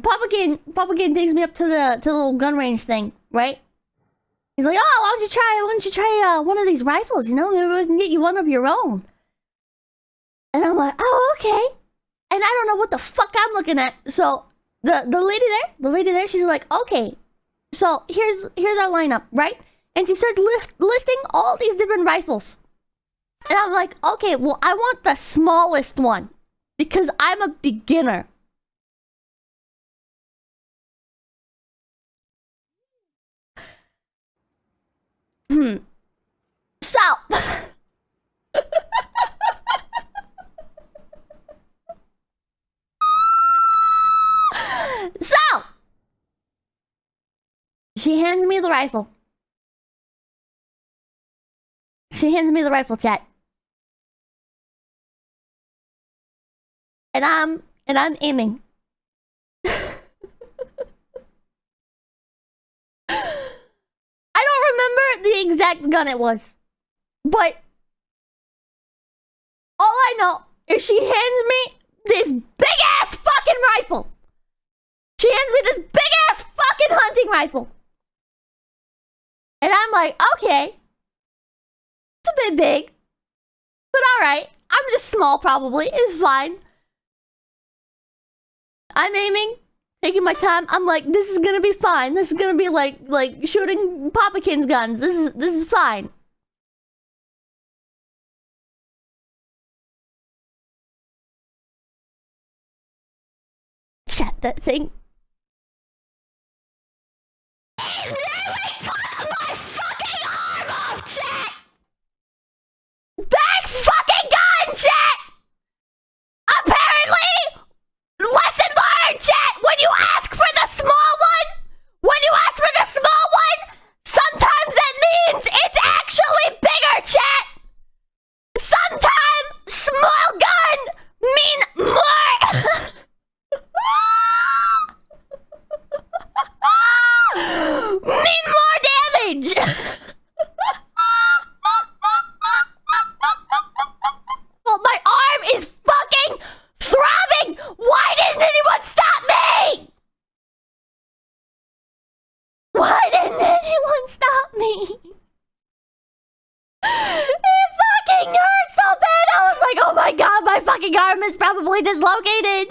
Papa Kid takes me up to the to the little gun range thing, right? He's like, "Oh, why don't you try? Why don't you try uh, one of these rifles? You know, maybe we can get you one of your own." And I'm like, "Oh, okay." And I don't know what the fuck I'm looking at. So the the lady there, the lady there, she's like, "Okay, so here's here's our lineup, right?" And she starts list, listing all these different rifles. And I'm like, "Okay, well, I want the smallest one because I'm a beginner." She hands me the rifle. She hands me the rifle, chat. And I'm and I'm aiming. I don't remember the exact gun it was. But all I know is she hands me this big ass fucking rifle. She hands me this big ass fucking hunting rifle. And I'm like, okay. It's a bit big. But alright. I'm just small probably. It's fine. I'm aiming taking my time. I'm like, this is gonna be fine. This is gonna be like like shooting Papakin's guns. This is this is fine. Chat that thing. Back fucking gun, chat! Apparently, lesson learned, chat! When you ask for the small one, when you ask for the small one, sometimes that means it's actually bigger, chat! Sometimes small gun mean more! mean more damage! well, my arm is fucking throbbing! Why didn't anyone stop me? Why didn't anyone stop me? It fucking hurt so bad! I was like, oh my god, my fucking arm is probably dislocated!